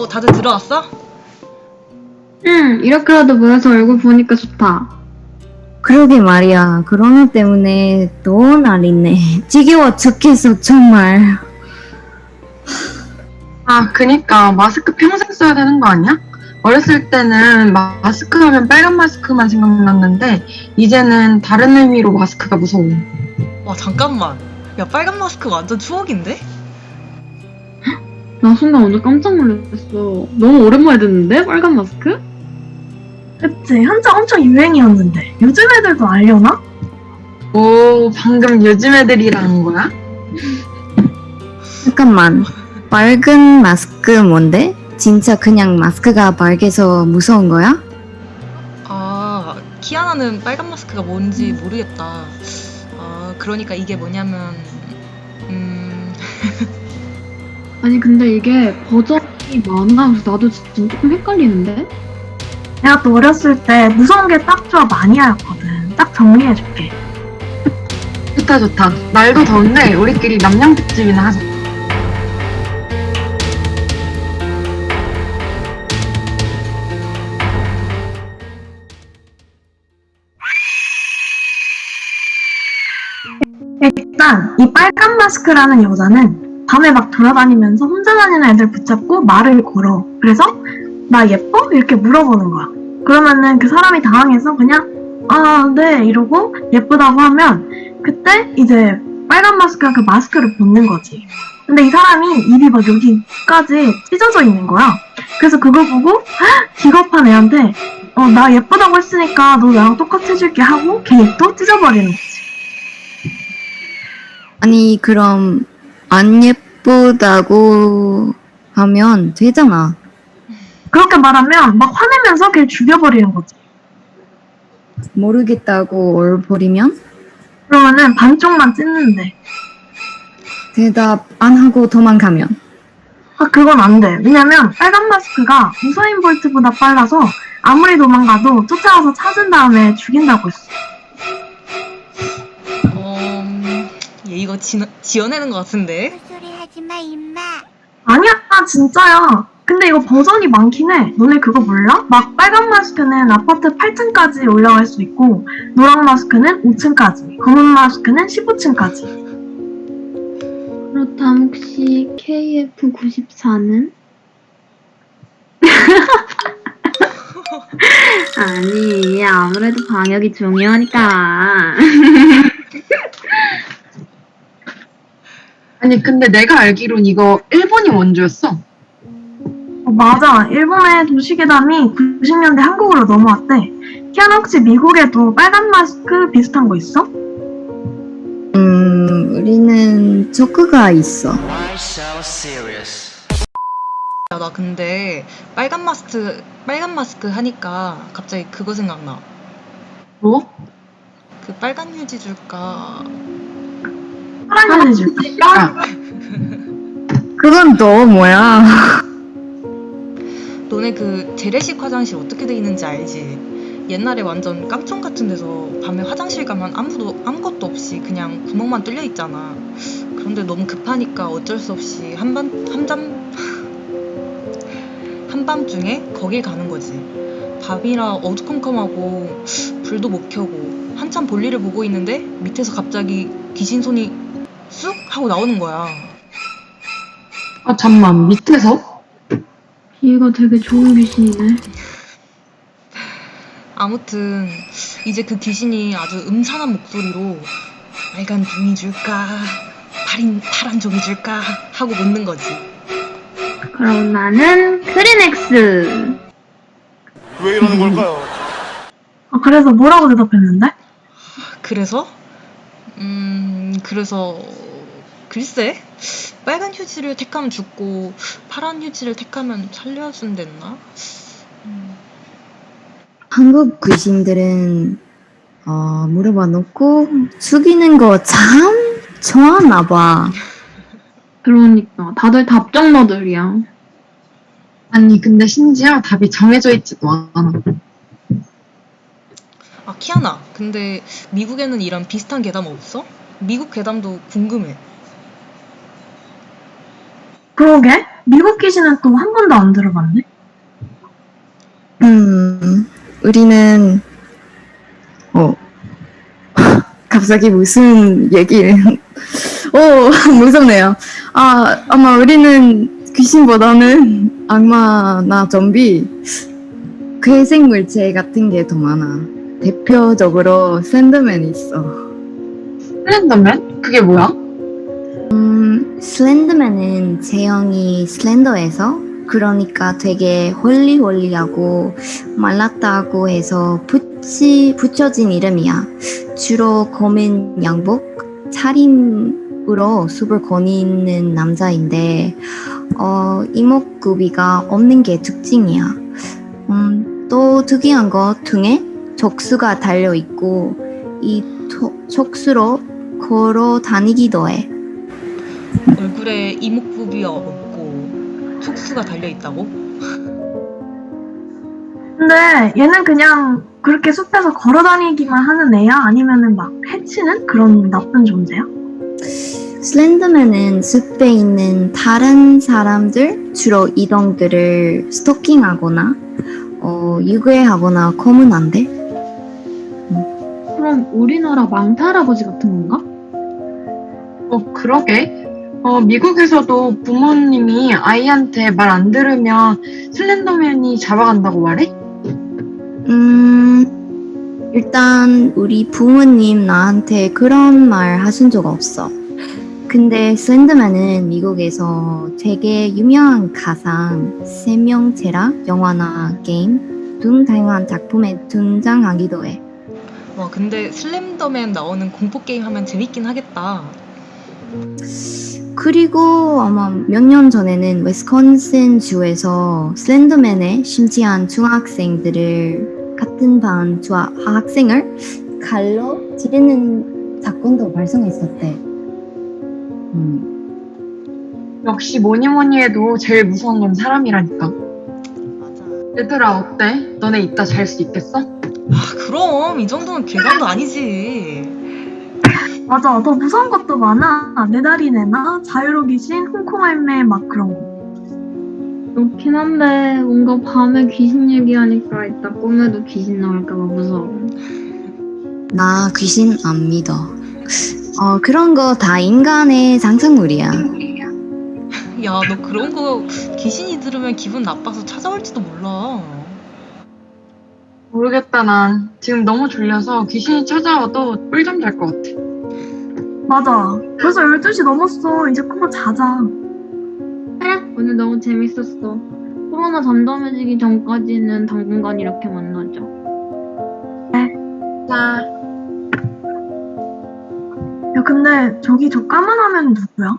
어, 다들 들어왔어? 응, 이렇게라도 모여서 얼굴 보니까 좋다. 그러게 말이야. 코로나 때문에 또 난리네. 지겨워 죽겠어, 정말. 아, 그니까 마스크 평생 써야 되는 거 아니야? 어렸을 때는 마- 마스크 하면 빨간 마스크만 생각났는데 이제는 다른 의미로 마스크가 무서워. 와, 잠깐만. 야, 빨간 마스크 완전 추억인데? 나 순간 완전 깜짝 놀랐어. 너무 오랜만에 듣는데? 빨간 마스크? 그치 한창 엄청 유행이었는데 요즘 애들도 알려나? 오, 방금 요즘 애들이라는 거야? 잠깐만. 빨간 마스크 뭔데? 진짜 그냥 마스크가 빨개서 무서운 거야? 아, 키아나는 빨간 마스크가 뭔지 모르겠다. 아, 그러니까 이게 뭐냐면, 음, 아니, 근데 이게 버전이 많아. 그래서 나도 진짜 조금 헷갈리는데? 내가 또 어렸을 때 무서운 게 딱 좋아 마니아였거든 딱 정리해줄게 좋다, 좋다. 날도 더운데 우리끼리 남양 특집이나 하자. 일단 이 빨간 마스크라는 여자는 밤에 막 돌아다니면서 혼자 다니는 애들 붙잡고 말을 걸어. 그래서 나 예뻐? 이렇게 물어보는 거야. 그러면은 그 사람이 당황해서 그냥 아 네 이러고 예쁘다고 하면 그때 이제 빨간 마스크가 그 마스크를 벗는 거지. 근데 이 사람이 입이 막 여기까지 찢어져 있는 거야. 그래서 그걸 보고 "헉, 기겁한 애한테 어 나 예쁘다고 했으니까 너 나랑 똑같이 해줄게 하고 걔 입도 찢어버리는 거지. 아니, 그럼 안 예쁘다고 하면 되잖아. 그렇게 말하면 막 화내면서 걔를 죽여버리는 거지. 모르겠다고 얼버리면 그러면은 반쪽만 찢는데. 대답 안 하고 도망가면 아, 그건 안 돼. 왜냐면 빨간 마스크가 우사인 볼트보다 빨라서 아무리 도망가도 쫓아와서 찾은 다음에 죽인다고 했어. 어, 얘 이거 지, 지어내는 것 같은데? 소리 하지 마, 임마. 아니야, 진짜야. 근데 이거 버전이 많긴 해. 너네 그거 몰라? 막 빨간 마스크는 아파트 8층까지 올라갈 수 있고, 노란 마스크는 5층까지, 검은 마스크는 15층까지. 그렇다면 혹시 KF94는? 아니, 아무래도 방역이 중요하니까. 아니, 근데 내가 알기론 이거 일본이 원조였어. 어, 맞아. 일본의 도시계담이 90년대 한국으로 넘어왔대. 키아나 혹시 미국에도 빨간 마스크 비슷한 거 있어? 음, 우리는 초크가 있어. 야, 나 근데 빨간 마스크, 빨간 마스크 하니까 갑자기 그거 생각나. 뭐? 그 빨간 휴지 줄까? 휴지 줄까? 아, 그건 또 뭐야? 너네 그 재래식 화장실 어떻게 돼 있는지 알지? 옛날에 완전 깡총 같은 데서 밤에 화장실 가면 아무도 아무것도 없이 그냥 구멍만 뚫려 있잖아. 그런데 너무 급하니까 어쩔 수 없이 한밤 한잠 한밤중에 거길 가는 거지. 밤이라 어두컴컴하고 불도 못 켜고 한참 볼일을 보고 있는데 밑에서 갑자기 귀신 손이 쑥 하고 나오는 거야. 아, 잠만. 밑에서? 얘가 되게 좋은 귀신이네. 아무튼 이제 그 귀신이 아주 음산한 목소리로 빨간 종이 줄까 파린 파란 종이 줄까 하고 묻는 거지. 그럼 나는 크리넥스. 왜 이러는 걸까요? 아, 그래서 뭐라고 대답했는데? 그래서 음 그래서 글쎄 빨간 휴지를 택하면 죽고 파란 휴지를 택하면 살려준댔나? 한국 귀신들은 어, 물어봐 놓고 죽이는 거 참 좋아하나 봐. 그러니까 다들 답정너들이야. 아니, 근데 심지어 답이 정해져 있지도 않아. 아 키아나 근데 미국에는 이런 비슷한 괴담 없어? 미국 괴담도 궁금해. 그러게. 미국 귀신은 또한 번도 안 들어봤네. 음, 우리는, 어, 갑자기 무슨 얘기를, 오, 무섭네요. 아, 아마 우리는 귀신보다는 악마나 좀비, 괴생 물체 같은 게 더 많아. 대표적으로 샌드맨이 있어. 슬렌더맨? 그게 뭐야? 음, 슬렌더맨은 제형이 슬렌더해서 그러니까 되게 홀리홀리하고 말랐다고 해서 붙이, 붙여진 이름이야. 주로 검은 양복, 차림으로 숲을 거니는 남자인데 어, 이목구비가 없는 게 특징이야. 음, 또 특이한 거 등에 적수가 달려 있고 이 톡- 촉수로 걸어 다니기도 해. 얼굴에 이목구비가 없고 촉수가 달려 있다고? 근데 얘는 그냥 그렇게 숲에서 걸어 다니기만 하는 애야? 아니면은 막 해치는 그런 나쁜 존재야? 슬렌더맨은 숲에 있는 다른 사람들, 주로 이동들을 스토킹하거나 어, 유괴하거나 고문한대. 그럼 우리나라 망타 할아버지 같은 건가? 어, 그러게. 어, 미국에서도 부모님이 아이한테 말 안 들으면 슬렌더맨이 잡아간다고 말해? 음, 일단 우리 부모님 나한테 그런 말 하신 적 없어. 근데 슬렌더맨은 미국에서 되게 유명한 가상, 생명체라 영화나 게임 등 다양한 작품에 등장하기도 해. 와 근데 슬램더맨 나오는 공포 게임 하면 재밌긴 하겠다. 그리고 아마 몇 년 전에는 웨스콘신 주에서 슬렌더맨의 심지한 중학생들을 같은 반 주- 학생을 칼로 찌르는 사건도 발생했었대. 음. 역시 뭐니 뭐니 해도 제일 무서운 건 사람이라니까. 맞아. 얘들아, 어때? 너네 이따 잘 수 있겠어? 아 그럼 이 정도는 괴감도 아니지. 맞아. 더 무서운 것도 많아. 메다리네나 자유로 귀신, 홍콩 할매 막 그런 거. 그렇긴 한데 뭔가 밤에 귀신 얘기하니까 이따 꿈에도 귀신 나올까봐 무서워. 나 귀신 안 믿어. 어, 그런 거 다 인간의 상상물이야. 야 너 그런 거 귀신이 들으면 기분 나빠서 찾아올지도 몰라. 모르겠다, 난. 지금 너무 졸려서 귀신이 찾아와도 꿀잠 잘 것 같아. 맞아. 벌써 12시 넘었어. 이제 그거 자자. 그래 오늘 너무 재밌었어. 코로나 잠잠해지기 전까지는 당분간 이렇게 만나자. 자. 야, 근데 저기 저 까만 화면 누구야?